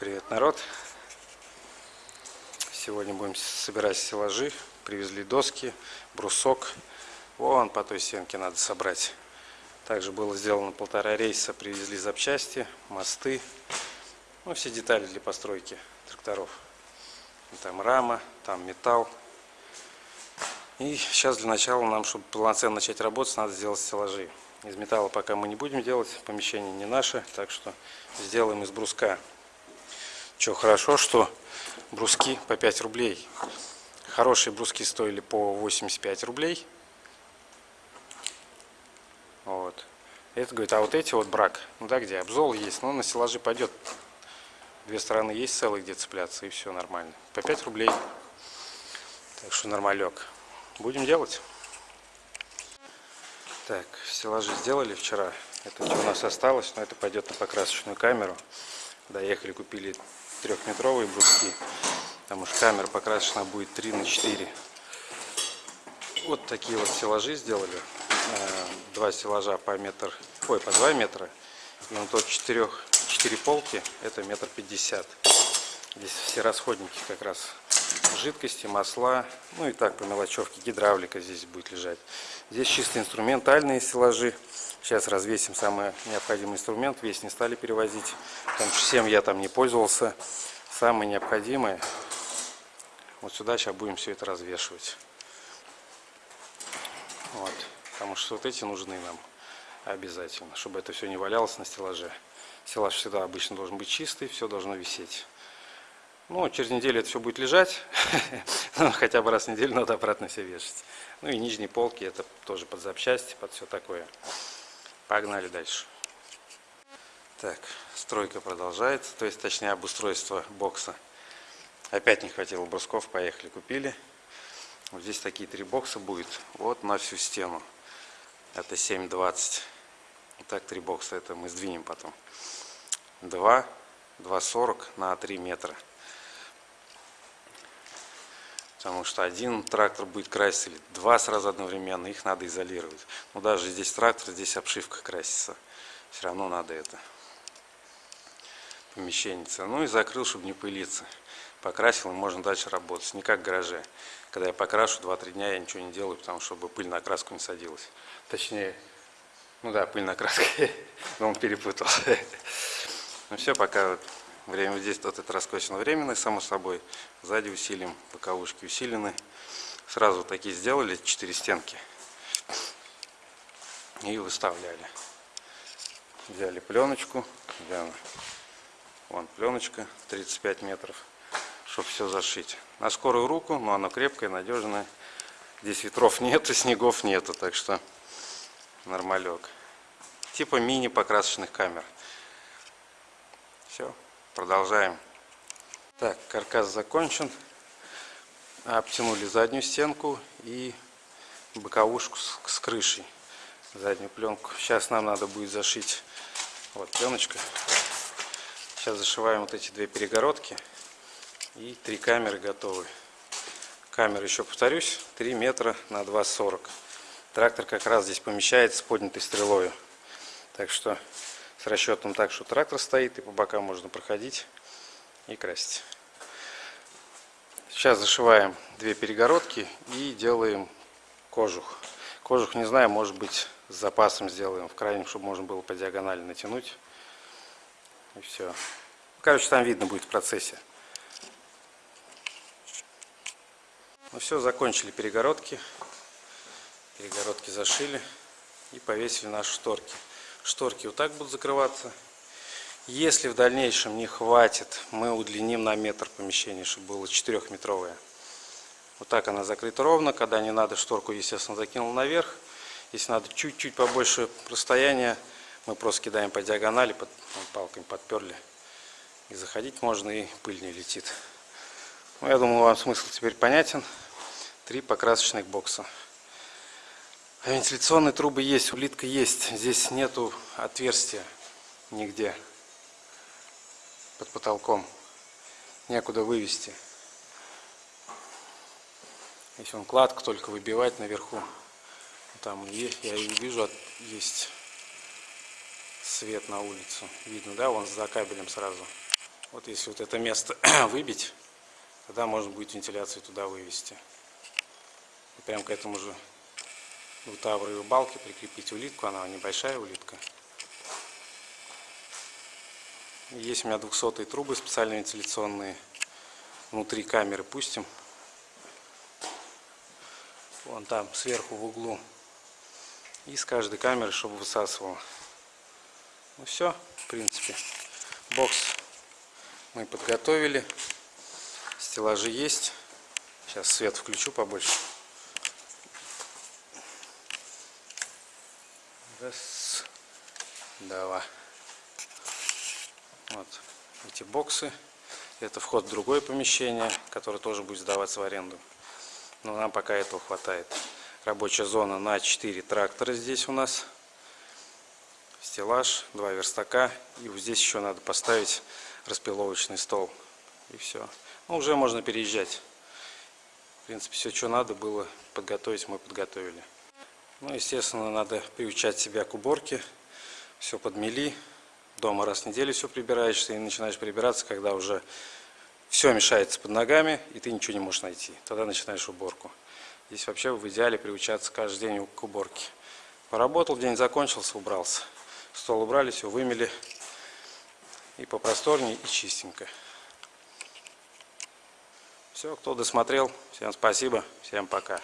Привет, народ! Сегодня будем собирать стеллажи. Привезли доски, брусок. Вон по той стенке надо собрать. Также было сделано полтора рейса. Привезли запчасти, мосты. Ну, все детали для постройки тракторов. Там рама, там металл. И сейчас для начала нам, чтобы полноценно начать работать, надо сделать стеллажи. Из металла пока мы не будем делать, помещение не наше, так что сделаем из бруска. Что хорошо, что бруски по 5 рублей. Хорошие бруски стоили по 85 рублей. Вот. Это говорит, а вот эти вот брак, ну да, где обзол есть, но на стеллажи пойдет. Две стороны есть целые, где цепляться, и все нормально. По 5 рублей. Так что нормалек. Будем делать. Так, стеллажи сделали вчера. Это у нас осталось, но это пойдет на покрасочную камеру. Доехали, купили трехметровые бруски. Потому что камера покрасочная будет 3 на 4. Вот такие вот стеллажи сделали. Э, два стеллажа по метр, ой, по 2 метра. И вот тот 4, 4 полки, это метр пятьдесят. Здесь все расходники как раз жидкости, масла, ну и так по мелочевке, гидравлика здесь будет лежать. Здесь чисто инструментальные стеллажи. Сейчас развесим самый необходимый инструмент. Весь не стали перевозить, потому что всем я там не пользовался. Самое необходимое. Вот сюда сейчас будем все это развешивать. Вот. Потому что вот эти нужны нам обязательно, чтобы это все не валялось на стеллаже. Стеллаж всегда обычно должен быть чистый, все должно висеть. Ну, через неделю это все будет лежать. ну, хотя бы раз в неделю надо обратно все вешать. Ну и нижние полки, это тоже под запчасти, под все такое. Погнали дальше. Так, стройка продолжается, то есть точнее обустройство бокса. Опять не хватило брусков, поехали, купили. Вот здесь такие три бокса будет, вот на всю стену. Это 7,20. Вот так три бокса, это мы сдвинем потом. 2, 2,40 на 3 метра. Потому что один трактор будет краситься, или два сразу одновременно, их надо изолировать. Но даже здесь трактор, здесь обшивка красится. Все равно надо это помещение. Ну и закрыл, чтобы не пылиться. Покрасил, и можно дальше работать. Не как в гараже. Когда я покрашу, 2-3 дня я ничего не делаю, потому чтобы пыль на краску не садилась. Точнее, ну да, пыль на краску. Но он перепутал. Ну все, пока Время здесь вот это раскосено временное, само собой. Сзади усилим, боковушки усилены. Сразу такие сделали, четыре стенки. И выставляли. Взяли пленочку. Она? Вон пленочка, 35 метров, чтобы все зашить. На скорую руку, но она крепкая, надежная. Здесь ветров нету, снегов нету, так что нормалек. Типа мини покрасочных камер. Все. Продолжаем. Так, каркас закончен. Обтянули заднюю стенку и боковушку с, крышей. Заднюю пленку. Сейчас нам надо будет зашить. Вот пленочка. Сейчас зашиваем вот эти две перегородки. И три камеры готовы. Камера, еще повторюсь, 3 метра на 2,40. Трактор как раз здесь помещается с поднятой стрелой. Так что с расчетом так, что трактор стоит и по бокам можно проходить и красить. Сейчас зашиваем две перегородки и делаем кожух. Кожух, не знаю, может быть с запасом сделаем, в крайнем, чтобы можно было по диагонали натянуть. И все. Короче, там видно будет в процессе. Ну все, закончили перегородки. Перегородки зашили и повесили наши шторки шторки вот так будут закрываться. Если в дальнейшем не хватит, мы удлиним на метр помещение, чтобы было 4-метровое. Вот так она закрыта ровно. Когда не надо, шторку, естественно, закинул наверх. Если надо чуть-чуть побольше расстояния, мы просто кидаем по диагонали, под, палками подперли. И заходить можно, и пыль не летит. Ну, я думаю, вам смысл теперь понятен. Три покрасочных бокса. А вентиляционные трубы есть, улитка есть. Здесь нету отверстия нигде под потолком. Некуда вывести. Если он кладку только выбивать наверху. Там я и вижу, есть свет на улицу. Видно, да? Вон за кабелем сразу. Вот если вот это место выбить, тогда можно будет вентиляцию туда вывести. Прям к этому же двутавровой балке прикрепить улитку, она небольшая улитка. Есть у меня 200 трубы специальные вентиляционные. Внутри камеры пустим. Вон там сверху в углу. И с каждой камеры, чтобы высасывало. Ну все, в принципе. Бокс мы подготовили. Стеллажи есть. Сейчас свет включу побольше. Раз, два. Вот эти боксы. Это вход в другое помещение, которое тоже будет сдаваться в аренду. Но нам пока этого хватает. Рабочая зона на 4 трактора здесь у нас. Стеллаж, два верстака. И вот здесь еще надо поставить распиловочный стол. И все. Ну, уже можно переезжать. В принципе, все, что надо было подготовить, мы подготовили. Ну, естественно, надо приучать себя к уборке. Все подмели. Дома раз в неделю все прибираешься и начинаешь прибираться, когда уже все мешается под ногами, и ты ничего не можешь найти. Тогда начинаешь уборку. Здесь вообще в идеале приучаться каждый день к уборке. Поработал, день закончился, убрался. Стол убрали, все вымели. И попросторнее, и чистенько. Все, кто досмотрел, всем спасибо, всем пока.